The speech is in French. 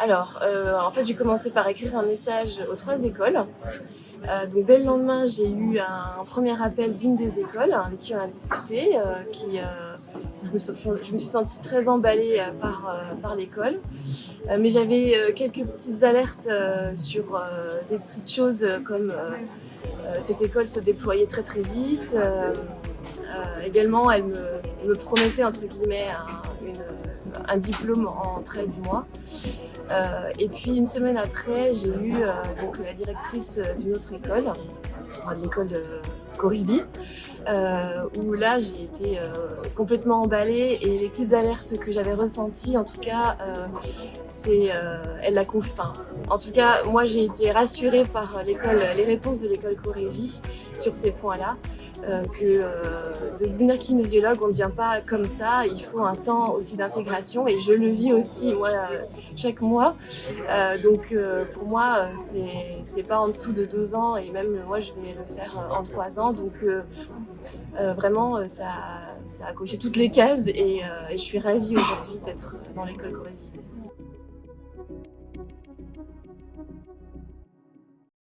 Alors, euh, en fait, j'ai commencé par écrire un message aux trois écoles. Euh, donc, dès le lendemain, j'ai eu un, premier appel d'une des écoles avec qui on a discuté. Euh, qui, je me, je, me suis, sentie très emballée par, par l'école. mais j'avais quelques petites alertes sur des petites choses comme cette école se déployait très très vite. également, elle me, me, promettait entre guillemets un, diplôme en 13 mois. Euh, et puis une semaine après, j'ai eu euh, donc, la directrice d'une autre école, l'école de Coribi, euh, où là j'ai été complètement emballée et les petites alertes que j'avais ressenties, en tout cas, c'est elle l'a En tout cas, moi j'ai été rassurée par les réponses de l'école Corévi sur ces points-là. Euh, que euh, de devenir kinésiologue, on ne vient pas comme ça, il faut un temps aussi d'intégration et je le vis aussi moi chaque mois. Euh, donc pour moi, c'est pas en dessous de deux ans et même moi je vais le faire en trois ans. Donc vraiment, ça, ça, a coché toutes les cases et, et je suis ravie aujourd'hui d'être dans l'école Corévie.